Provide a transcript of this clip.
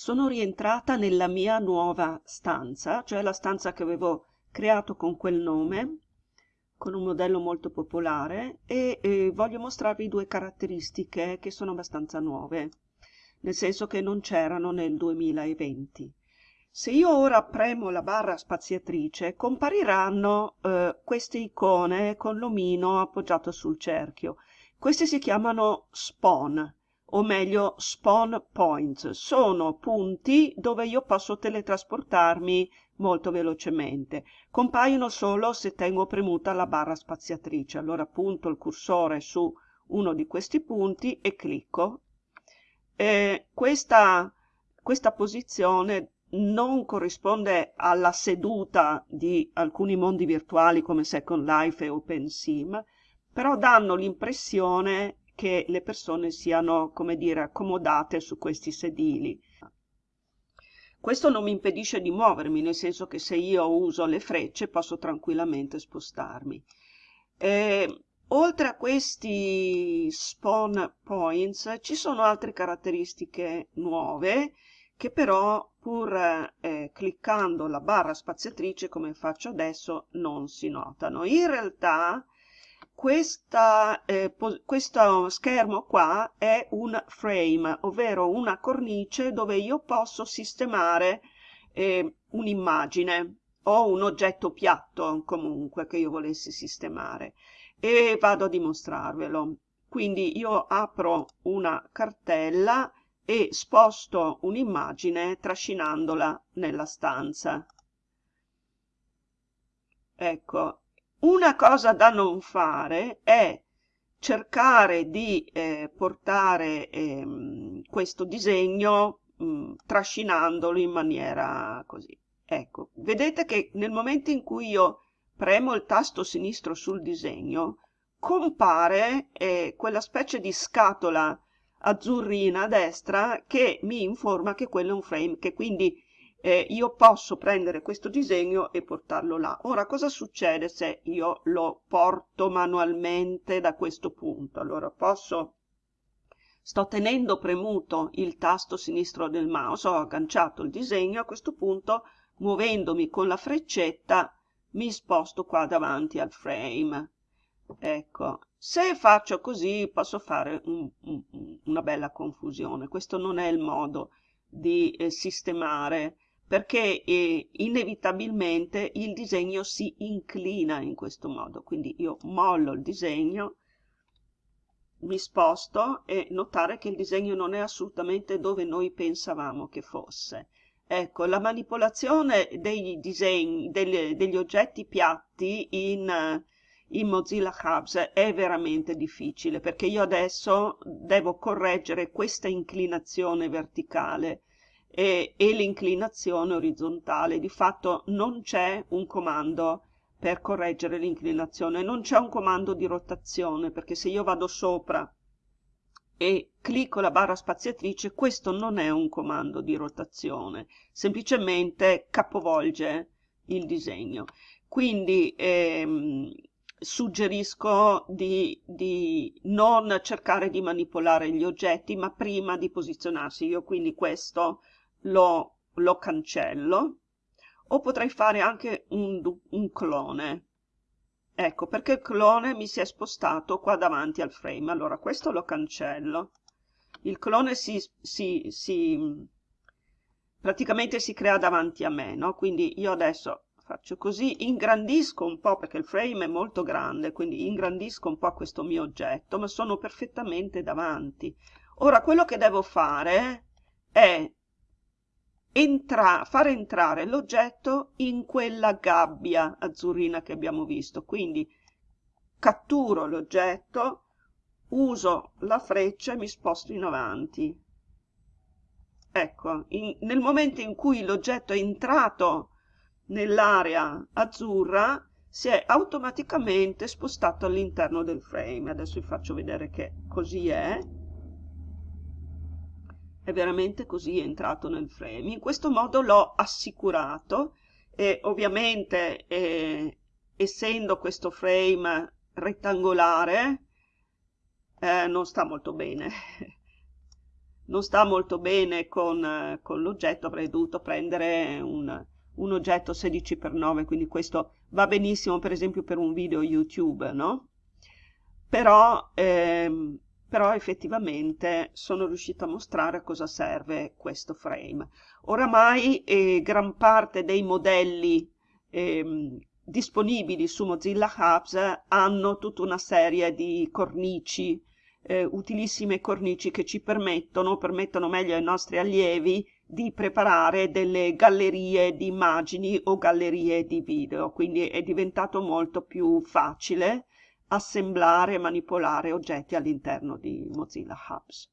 sono rientrata nella mia nuova stanza, cioè la stanza che avevo creato con quel nome, con un modello molto popolare e eh, voglio mostrarvi due caratteristiche che sono abbastanza nuove, nel senso che non c'erano nel 2020. Se io ora premo la barra spaziatrice compariranno eh, queste icone con l'omino appoggiato sul cerchio. Questi si chiamano spawn, o meglio spawn points. Sono punti dove io posso teletrasportarmi molto velocemente. Compaiono solo se tengo premuta la barra spaziatrice. Allora punto il cursore su uno di questi punti e clicco. E questa, questa posizione non corrisponde alla seduta di alcuni mondi virtuali come Second Life e OpenSim, però danno l'impressione che le persone siano, come dire, accomodate su questi sedili. Questo non mi impedisce di muovermi, nel senso che se io uso le frecce posso tranquillamente spostarmi. E, oltre a questi spawn points ci sono altre caratteristiche nuove che però pur eh, cliccando la barra spaziatrice come faccio adesso non si notano. In realtà questa, eh, questo schermo qua è un frame, ovvero una cornice dove io posso sistemare eh, un'immagine o un oggetto piatto comunque che io volessi sistemare e vado a dimostrarvelo. Quindi io apro una cartella e sposto un'immagine trascinandola nella stanza. Ecco, una cosa da non fare è cercare di eh, portare eh, questo disegno mh, mm, trascinandolo in maniera così. Ecco, vedete che nel momento in cui io premo il tasto sinistro sul disegno, compare eh, quella specie di scatola azzurrina a destra che mi informa che quello è un frame, che quindi eh, io posso prendere questo disegno e portarlo là. Ora, cosa succede se io lo porto manualmente da questo punto? Allora, posso... Sto tenendo premuto il tasto sinistro del mouse, ho agganciato il disegno, a questo punto, muovendomi con la freccetta, mi sposto qua davanti al frame. Ecco, se faccio così posso fare un, un, una bella confusione. Questo non è il modo di eh, sistemare perché eh, inevitabilmente il disegno si inclina in questo modo. Quindi io mollo il disegno, mi sposto e notare che il disegno non è assolutamente dove noi pensavamo che fosse. Ecco, la manipolazione dei disegni, degli, degli oggetti piatti in, in Mozilla Hubs è veramente difficile perché io adesso devo correggere questa inclinazione verticale e, e l'inclinazione orizzontale. Di fatto non c'è un comando per correggere l'inclinazione, non c'è un comando di rotazione, perché se io vado sopra e clicco la barra spaziatrice, questo non è un comando di rotazione, semplicemente capovolge il disegno. Quindi ehm, suggerisco di, di, non cercare di manipolare gli oggetti, ma prima di posizionarsi. Io quindi questo lo, lo cancello o potrei fare anche un, un clone. Ecco perché il clone mi si è spostato qua davanti al frame. Allora questo lo cancello. Il clone si, si, si praticamente si crea davanti a me no? quindi io adesso faccio così ingrandisco un po' perché il frame è molto grande quindi ingrandisco un po' questo mio oggetto ma sono perfettamente davanti. Ora quello che devo fare è entra far entrare l'oggetto in quella gabbia azzurrina che abbiamo visto. Quindi catturo l'oggetto, uso la freccia e mi sposto in avanti. Ecco, in, nel momento in cui l'oggetto è entrato nell'area azzurra, si è automaticamente spostato all'interno del frame. Adesso vi faccio vedere che così è è veramente così entrato nel frame. In questo modo l'ho assicurato e ovviamente eh, essendo questo frame rettangolare eh, non sta molto bene. non sta molto bene con, con l'oggetto, avrei dovuto prendere un, un oggetto 16x9, quindi questo va benissimo per esempio per un video YouTube, no? Però, ehm, però effettivamente sono riuscita a mostrare a cosa serve questo frame. Oramai eh, gran parte dei modelli ehm, disponibili su Mozilla Hubs hanno tutta una serie di cornici, eh, utilissime cornici che ci permettono, permettono meglio ai nostri allievi di preparare delle gallerie di immagini o gallerie di video, quindi è diventato molto più facile assemblare e manipolare oggetti all'interno di Mozilla Hubs.